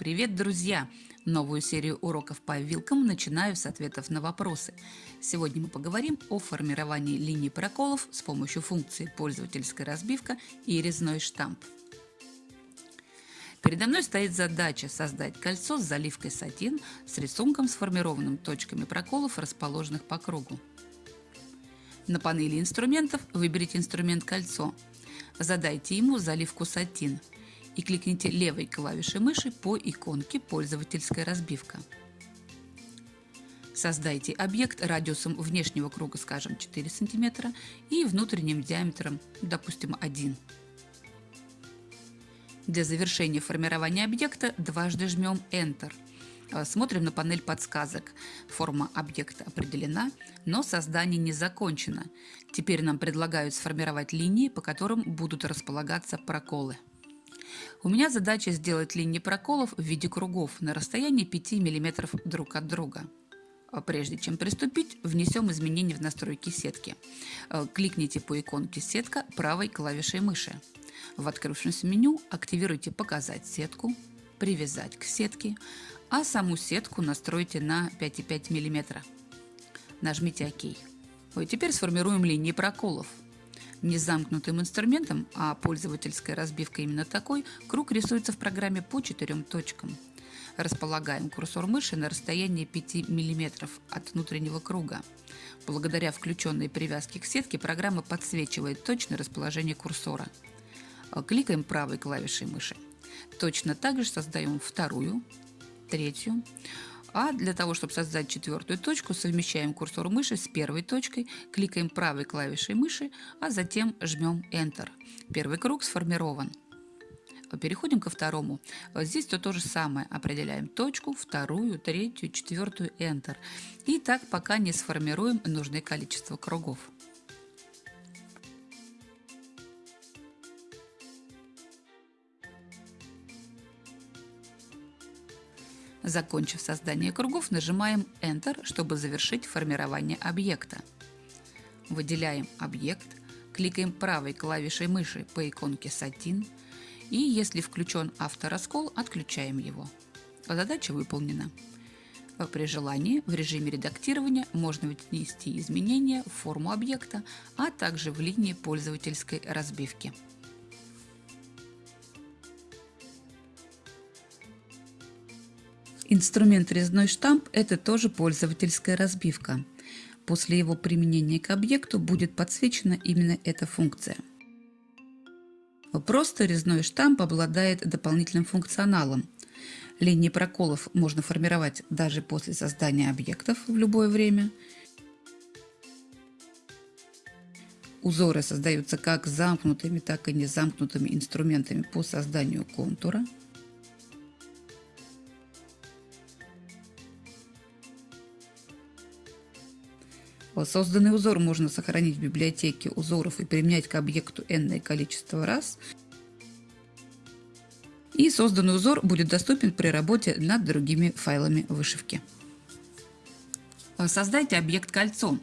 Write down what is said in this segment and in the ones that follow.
Привет, друзья! Новую серию уроков по вилкам начинаю с ответов на вопросы. Сегодня мы поговорим о формировании линий проколов с помощью функции пользовательская разбивка и резной штамп. Передо мной стоит задача создать кольцо с заливкой сатин с рисунком, сформированным точками проколов, расположенных по кругу. На панели инструментов выберите инструмент «Кольцо». Задайте ему заливку сатин – и кликните левой клавишей мыши по иконке «Пользовательская разбивка». Создайте объект радиусом внешнего круга, скажем, 4 см и внутренним диаметром, допустим, 1 Для завершения формирования объекта дважды жмем Enter. Смотрим на панель подсказок. Форма объекта определена, но создание не закончено. Теперь нам предлагают сформировать линии, по которым будут располагаться проколы. У меня задача сделать линии проколов в виде кругов на расстоянии 5 мм друг от друга. А прежде чем приступить, внесем изменения в настройки сетки. Э, кликните по иконке «Сетка» правой клавишей мыши. В открывшемся меню активируйте «Показать сетку», «Привязать к сетке», а саму сетку настройте на 5,5 мм. Нажмите «Ок». Теперь сформируем линии проколов – незамкнутым инструментом, а пользовательская разбивка именно такой, круг рисуется в программе по четырем точкам. Располагаем курсор мыши на расстоянии 5 мм от внутреннего круга. Благодаря включенной привязке к сетке программа подсвечивает точное расположение курсора. Кликаем правой клавишей мыши. Точно так же создаем вторую, третью, а для того, чтобы создать четвертую точку, совмещаем курсор мыши с первой точкой, кликаем правой клавишей мыши, а затем жмем Enter. Первый круг сформирован. Переходим ко второму. Здесь то, то же самое. Определяем точку, вторую, третью, четвертую, Enter. И так пока не сформируем нужное количество кругов. Закончив создание кругов, нажимаем Enter, чтобы завершить формирование объекта. Выделяем объект, кликаем правой клавишей мыши по иконке «Сатин» и, если включен автораскол, отключаем его. Задача выполнена. При желании в режиме редактирования можно внести изменения в форму объекта, а также в линии пользовательской разбивки. Инструмент резной штамп – это тоже пользовательская разбивка. После его применения к объекту будет подсвечена именно эта функция. Просто резной штамп обладает дополнительным функционалом. Линии проколов можно формировать даже после создания объектов в любое время. Узоры создаются как замкнутыми, так и незамкнутыми инструментами по созданию контура – Созданный узор можно сохранить в библиотеке узоров и применять к объекту n количество раз. И созданный узор будет доступен при работе над другими файлами вышивки. Создайте объект кольцом.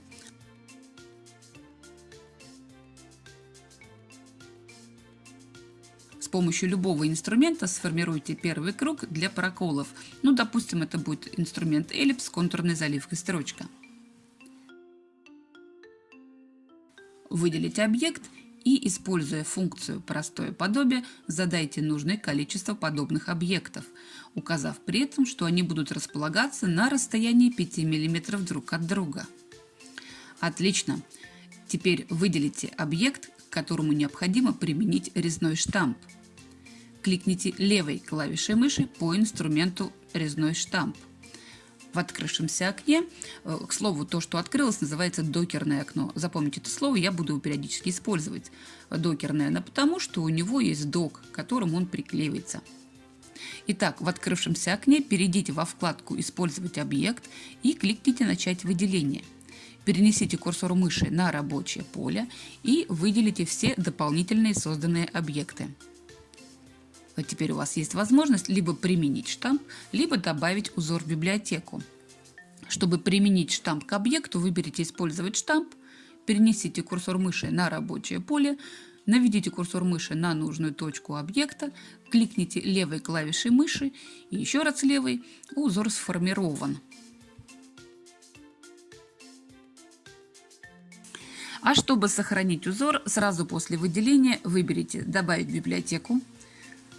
С помощью любого инструмента сформируйте первый круг для проколов. Ну, допустим, это будет инструмент эллипс с контурной заливкой строчка. Выделите объект и, используя функцию «Простое подобие», задайте нужное количество подобных объектов, указав при этом, что они будут располагаться на расстоянии 5 мм друг от друга. Отлично! Теперь выделите объект, к которому необходимо применить резной штамп. Кликните левой клавишей мыши по инструменту «Резной штамп» в открывшемся окне. Э, к слову, то, что открылось, называется докерное окно. Запомните это слово, я буду его периодически использовать. Докерное, но потому что у него есть док, к которому он приклеивается. Итак, в открывшемся окне перейдите во вкладку «Использовать объект» и кликните «Начать выделение». Перенесите курсор мыши на рабочее поле и выделите все дополнительные созданные объекты. Вот теперь у вас есть возможность либо применить штамп, либо добавить узор в библиотеку. Чтобы применить штамп к объекту, выберите «Использовать штамп», перенесите курсор мыши на рабочее поле, Наведите курсор мыши на нужную точку объекта, кликните левой клавишей мыши и еще раз левой, узор сформирован. А чтобы сохранить узор, сразу после выделения выберите «Добавить библиотеку»,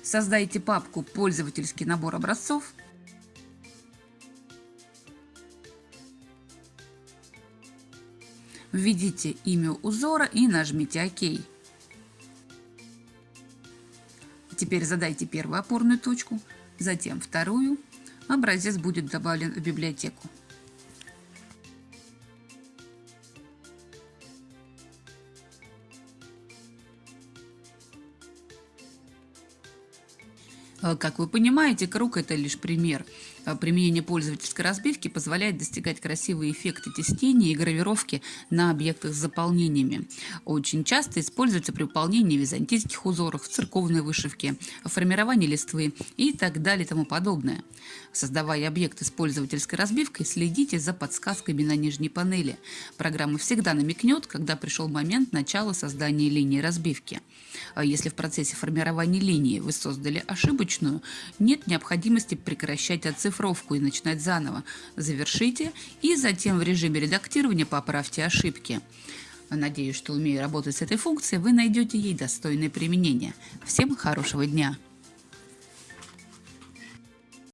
создайте папку «Пользовательский набор образцов», введите имя узора и нажмите «Ок». Теперь задайте первую опорную точку, затем вторую. Образец будет добавлен в библиотеку. Как вы понимаете, круг – это лишь пример. Э, применение пользовательской разбивки позволяет достигать красивые эффекты теснения и гравировки на объектах с заполнениями. Очень часто используется при выполнении византийских узоров, церковной вышивки, формировании листвы и так далее и тому подобное. Создавая объекты с пользовательской разбивкой, следите за подсказками на нижней панели. Программа всегда намекнет, когда пришел момент начала создания линии разбивки. Э, если в процессе формирования линии вы создали ошибочку, вручную, нет необходимости прекращать оцифровку и начинать заново. Завершите и затем в режиме редактирования поправьте ошибки. Надеюсь, что умея работать с этой функцией, вы найдете ей достойное применение. Всем хорошего дня!